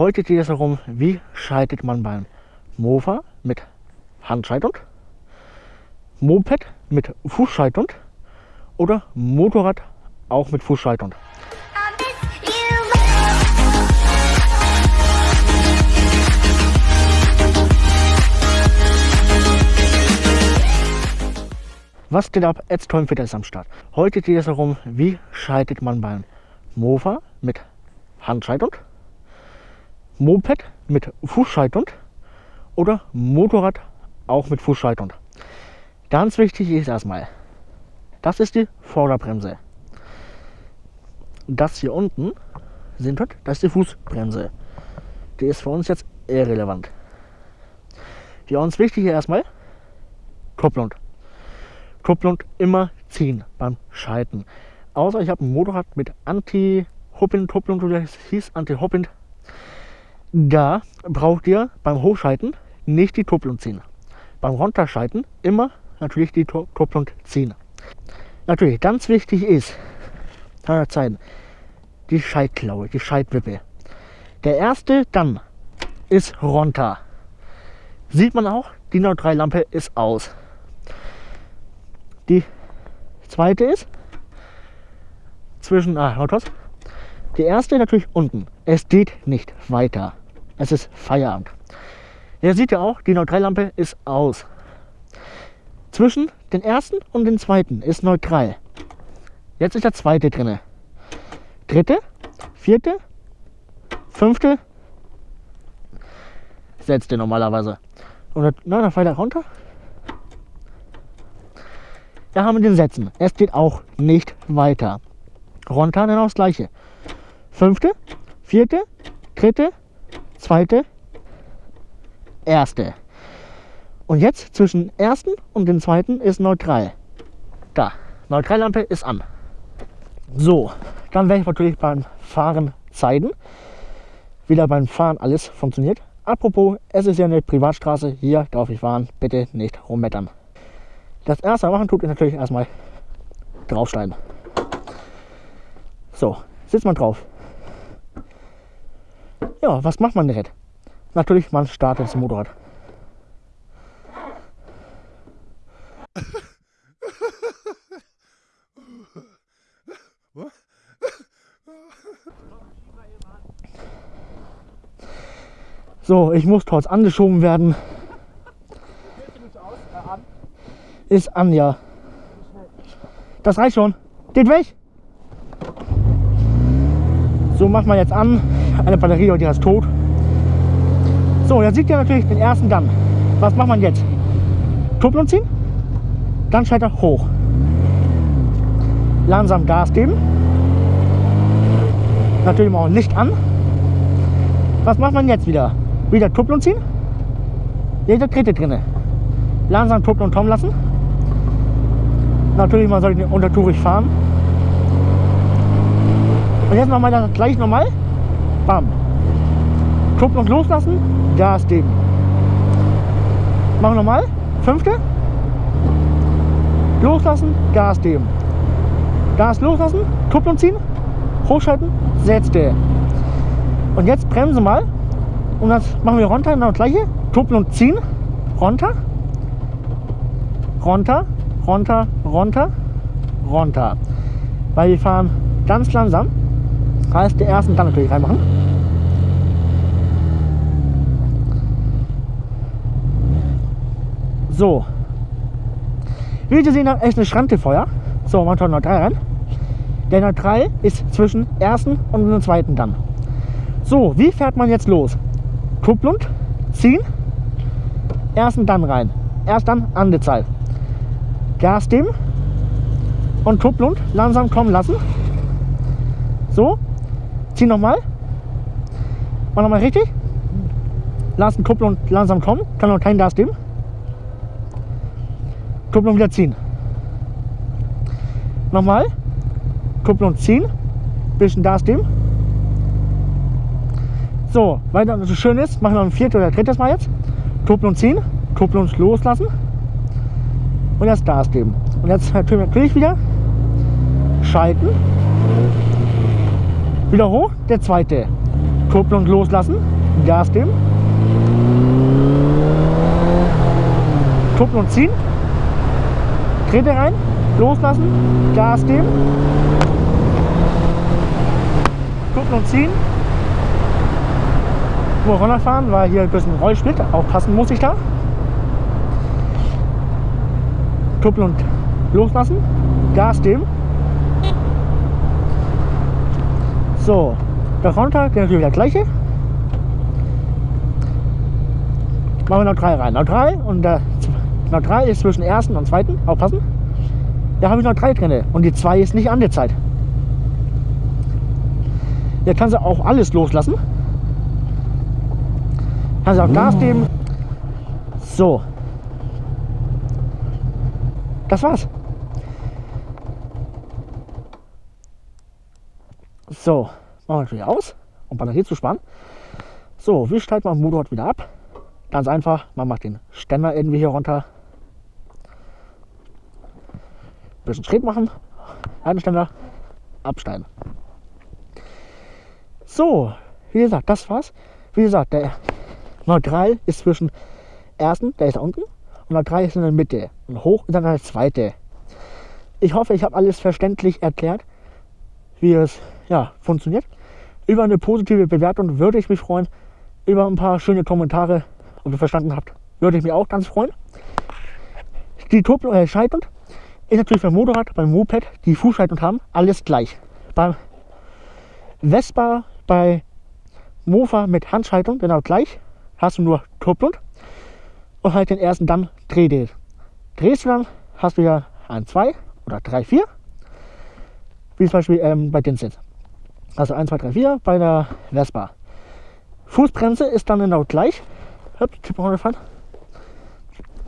Heute geht es darum, wie schaltet man beim Mofa mit Handschaltung, Moped mit Fußschaltung oder Motorrad auch mit Fußschaltung. Was geht ab? Ed Fit ist am Start. Heute geht es darum, wie schaltet man beim Mofa mit Handschaltung, Moped mit Fußschaltung oder Motorrad auch mit Fußschaltung. Ganz wichtig ist erstmal, das ist die Vorderbremse. Das hier unten sind das ist die Fußbremse. Die ist für uns jetzt irrelevant. Für uns wichtig ist erstmal Kupplung. Kupplung immer ziehen beim Schalten. Außer ich habe ein Motorrad mit Anti-Hopping-Kupplung, oder es hieß Anti-Hopping. Da braucht ihr beim Hochschalten nicht die Kupplung ziehen. Beim Runterschalten immer natürlich die Kupplung ziehen. Natürlich, ganz wichtig ist, zeigen, die Schaltklaue, die Schaltwippe. Der erste dann ist runter. Sieht man auch, die Neutrallampe ist aus. Die zweite ist zwischen, ah, Autos. Die erste natürlich unten. Es geht nicht weiter. Es ist Feierabend. Ihr seht ja auch, die Neutrallampe ist aus. Zwischen den ersten und den zweiten ist neutral. Jetzt ist der zweite drinne. Dritte, vierte, fünfte, setzt ihr normalerweise. Und dann, dann fällt er runter. Da haben wir den Sätzen. Es geht auch nicht weiter. Runter dann auch das gleiche. Fünfte, vierte, dritte, zweite, erste. Und jetzt zwischen ersten und dem zweiten ist neutral. Da, Neutrallampe ist an. So, dann werde ich natürlich beim Fahren zeigen, wie da beim Fahren alles funktioniert. Apropos, es ist ja eine Privatstraße, hier darf ich fahren, bitte nicht rummettern. Das erste machen tut ist natürlich erstmal draufsteigen. So, sitzt man drauf. Ja, was macht man direkt? Natürlich, man startet das Motorrad. So, ich muss trotz angeschoben werden. ist Anja. Das reicht schon. Geht weg. So macht man jetzt an. Eine Batterie, die ist tot. So, jetzt sieht ihr natürlich den ersten Gang. Was macht man jetzt? Kupplung ziehen. Dann schaltet er hoch. Langsam Gas geben. Natürlich mal Licht an. Was macht man jetzt wieder? Wieder Kupplung ziehen. Jeder Trete drinne. Langsam Kupplung kommen lassen. Natürlich, man sollte untertourig fahren. Und jetzt machen wir das gleich nochmal. Bam. Kupplung loslassen, Gas geben. Machen wir nochmal. Fünfte. Loslassen, Gas geben. Gas loslassen, Kupplung ziehen, hochschalten, setzte. Und jetzt bremsen mal. Und das machen wir runter, genau das gleiche. Kupplung ziehen, runter, runter, runter, runter, runter. Weil wir fahren ganz langsam. Heißt, der ersten dann natürlich reinmachen. So. Wie Sie sehen, ist eine Schrantefeuer. So, man schaut neutral rein. Der Neutral ist zwischen ersten und dem zweiten dann. So, wie fährt man jetzt los? Kupplung, ziehen, ersten dann rein. Erst dann angezeigt. Gas geben und Kupplung langsam kommen lassen. So, zieh nochmal. Mach nochmal richtig. Lassen Kupplung langsam kommen. Kann noch kein Gas geben. Kupplung wieder ziehen. Nochmal. Kupplung ziehen. Bisschen Gas geben. So, das so schön ist, machen wir noch ein viertes oder drittes Mal jetzt. Kupplung ziehen. Kupplung loslassen und jetzt Gas geben. Und jetzt natürlich wieder schalten. Wieder hoch, der zweite. Kupplung loslassen, Gas geben, Kupplung ziehen, Trete rein, loslassen, Gas geben, Kupplung ziehen, nur runterfahren, weil hier ein bisschen Rollsplit, aufpassen muss ich da. Kupplung loslassen, Gas geben. So, der Frontteil der natürlich der gleiche. Machen wir noch drei rein. Noch drei und der noch drei ist zwischen ersten und zweiten. Aufpassen. Da habe ich noch drei drin und die zwei ist nicht angezeigt. Jetzt kannst du auch alles loslassen. Kannst auch Gas geben. So. Das war's. So, machen wir natürlich aus, um Batterie zu sparen. So, wie stellt man den Motorrad wieder ab? Ganz einfach, man macht den Ständer irgendwie hier runter. Bisschen Schritt machen, einen Ständer, absteigen. So, wie gesagt, das war's. Wie gesagt, der Neutral ist zwischen ersten, der ist da unten, und Neutral ist in der Mitte. Und hoch ist dann der zweite. Ich hoffe, ich habe alles verständlich erklärt, wie es ja, funktioniert. Über eine positive Bewertung würde ich mich freuen. Über ein paar schöne Kommentare, ob ihr verstanden habt, würde ich mich auch ganz freuen. Die Kupplung äh, ist natürlich beim Motorrad, beim Moped, die Fußschaltung haben, alles gleich. Beim Vespa, bei Mofa mit Handschaltung genau gleich. Hast du nur Kupplung und halt den ersten dann Drehdel. Drehst du dann, hast du ja ein 2 oder 3, 4. Wie zum Beispiel ähm, bei den Sitz. Also 1, 2, 3, 4 bei der Vespa. Fußbremse ist dann genau gleich.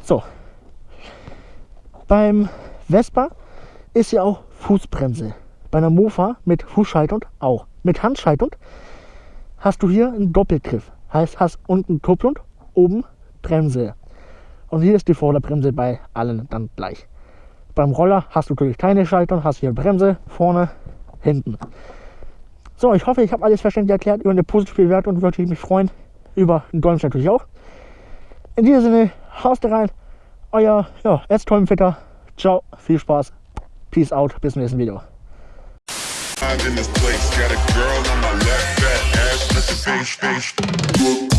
So. Beim Vespa ist ja auch Fußbremse. Bei einer Mofa mit Fußschaltung auch. Mit Handschaltung hast du hier einen Doppelgriff. Heißt, hast unten Kupplung, oben Bremse. Und hier ist die Vorderbremse bei allen dann gleich. Beim Roller hast du natürlich keine Schaltung, hast hier Bremse vorne, hinten. So, ich hoffe, ich habe alles verständlich erklärt. Über eine positive Bewertung würde ich mich freuen. Über einen Dolmens natürlich auch. In diesem Sinne, haust rein. Euer ja, Erztolmfitter. Ciao, viel Spaß. Peace out. Bis zum nächsten Video. in this place. Got a girl on my left, fat ass, let the bass, bass.